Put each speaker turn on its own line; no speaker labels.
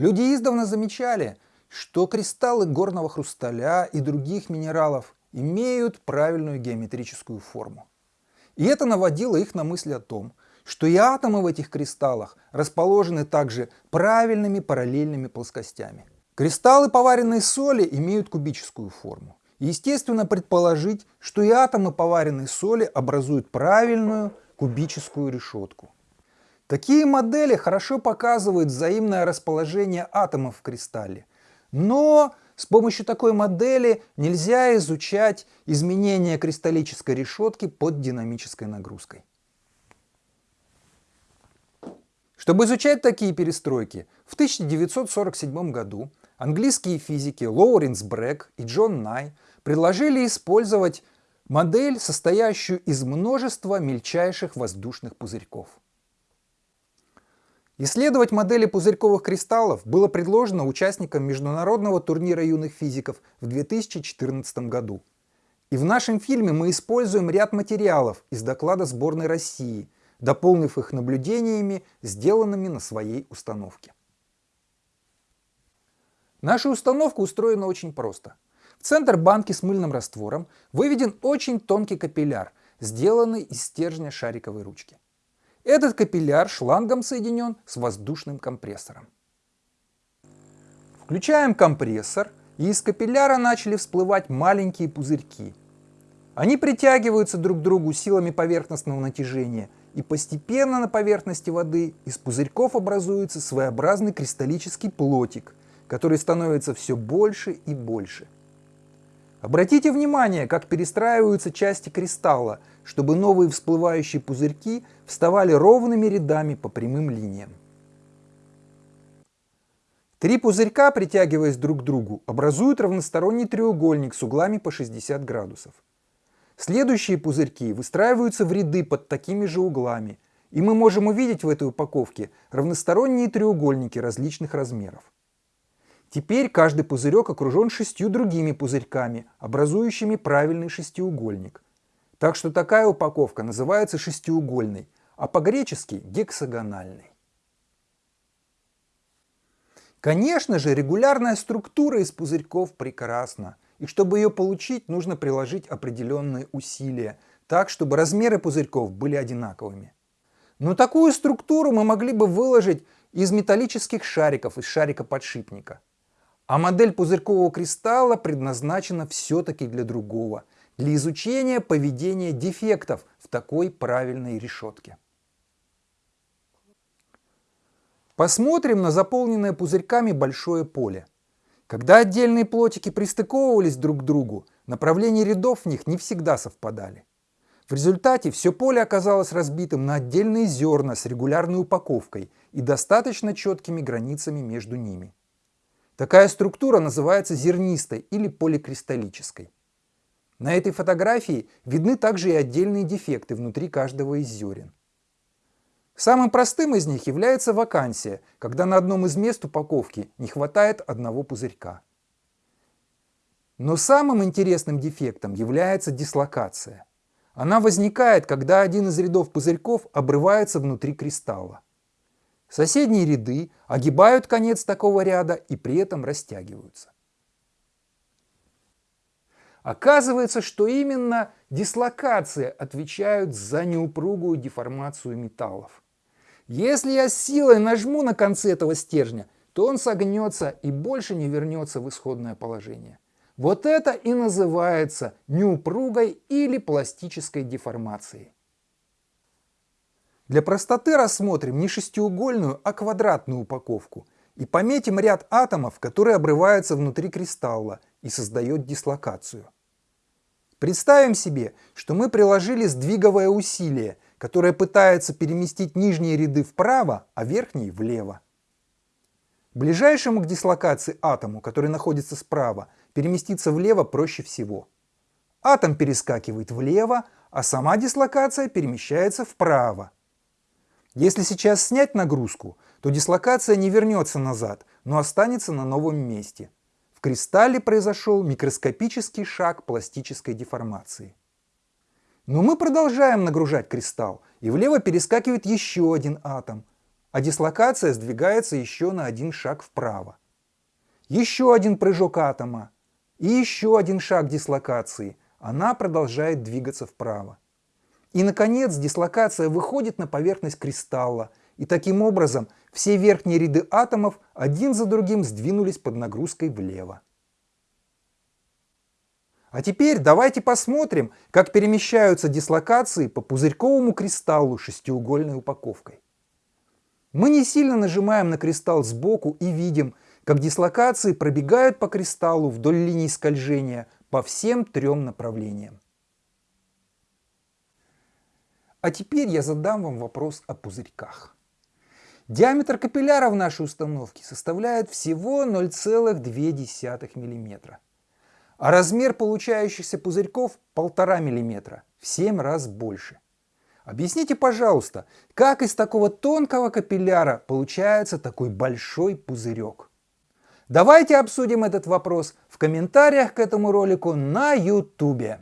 Люди издавна замечали, что кристаллы горного хрусталя и других минералов имеют правильную геометрическую форму. И это наводило их на мысль о том, что и атомы в этих кристаллах расположены также правильными параллельными плоскостями. Кристаллы поваренной соли имеют кубическую форму. естественно предположить, что и атомы поваренной соли образуют правильную кубическую решетку. Такие модели хорошо показывают взаимное расположение атомов в кристалле, но с помощью такой модели нельзя изучать изменения кристаллической решетки под динамической нагрузкой. Чтобы изучать такие перестройки, в 1947 году английские физики Лоуренс Брэк и Джон Най предложили использовать модель, состоящую из множества мельчайших воздушных пузырьков. Исследовать модели пузырьковых кристаллов было предложено участникам международного турнира юных физиков в 2014 году. И в нашем фильме мы используем ряд материалов из доклада сборной России, дополнив их наблюдениями, сделанными на своей установке. Наша установка устроена очень просто. В центр банки с мыльным раствором выведен очень тонкий капилляр, сделанный из стержня шариковой ручки. Этот капилляр шлангом соединен с воздушным компрессором. Включаем компрессор, и из капилляра начали всплывать маленькие пузырьки. Они притягиваются друг к другу силами поверхностного натяжения, и постепенно на поверхности воды из пузырьков образуется своеобразный кристаллический плотик, который становится все больше и больше. Обратите внимание, как перестраиваются части кристалла, чтобы новые всплывающие пузырьки вставали ровными рядами по прямым линиям. Три пузырька, притягиваясь друг к другу, образуют равносторонний треугольник с углами по 60 градусов. Следующие пузырьки выстраиваются в ряды под такими же углами, и мы можем увидеть в этой упаковке равносторонние треугольники различных размеров. Теперь каждый пузырек окружен шестью другими пузырьками, образующими правильный шестиугольник. Так что такая упаковка называется шестиугольной, а по-гречески гексагональной. Конечно же, регулярная структура из пузырьков прекрасна, и чтобы ее получить, нужно приложить определенные усилия, так, чтобы размеры пузырьков были одинаковыми. Но такую структуру мы могли бы выложить из металлических шариков, из шарика подшипника – а модель пузырькового кристалла предназначена все-таки для другого, для изучения поведения дефектов в такой правильной решетке. Посмотрим на заполненное пузырьками большое поле. Когда отдельные плотики пристыковывались друг к другу, направления рядов в них не всегда совпадали. В результате все поле оказалось разбитым на отдельные зерна с регулярной упаковкой и достаточно четкими границами между ними. Такая структура называется зернистой или поликристаллической. На этой фотографии видны также и отдельные дефекты внутри каждого из зерен. Самым простым из них является вакансия, когда на одном из мест упаковки не хватает одного пузырька. Но самым интересным дефектом является дислокация. Она возникает, когда один из рядов пузырьков обрывается внутри кристалла. Соседние ряды огибают конец такого ряда и при этом растягиваются. Оказывается, что именно дислокация отвечают за неупругую деформацию металлов. Если я силой нажму на конце этого стержня, то он согнется и больше не вернется в исходное положение. Вот это и называется неупругой или пластической деформацией. Для простоты рассмотрим не шестиугольную, а квадратную упаковку и пометим ряд атомов, которые обрываются внутри кристалла и создает дислокацию. Представим себе, что мы приложили сдвиговое усилие, которое пытается переместить нижние ряды вправо, а верхние влево. Ближайшему к дислокации атому, который находится справа, переместиться влево проще всего. Атом перескакивает влево, а сама дислокация перемещается вправо. Если сейчас снять нагрузку, то дислокация не вернется назад, но останется на новом месте. В кристалле произошел микроскопический шаг пластической деформации. Но мы продолжаем нагружать кристалл, и влево перескакивает еще один атом. а дислокация сдвигается еще на один шаг вправо. Еще один прыжок атома и еще один шаг дислокации. Она продолжает двигаться вправо. И, наконец, дислокация выходит на поверхность кристалла, и таким образом все верхние ряды атомов один за другим сдвинулись под нагрузкой влево. А теперь давайте посмотрим, как перемещаются дислокации по пузырьковому кристаллу шестиугольной упаковкой. Мы не сильно нажимаем на кристалл сбоку и видим, как дислокации пробегают по кристаллу вдоль линии скольжения по всем трем направлениям. А теперь я задам вам вопрос о пузырьках. Диаметр капилляра в нашей установке составляет всего 0,2 мм, а размер получающихся пузырьков 1,5 мм, в 7 раз больше. Объясните, пожалуйста, как из такого тонкого капилляра получается такой большой пузырек? Давайте обсудим этот вопрос в комментариях к этому ролику на YouTube.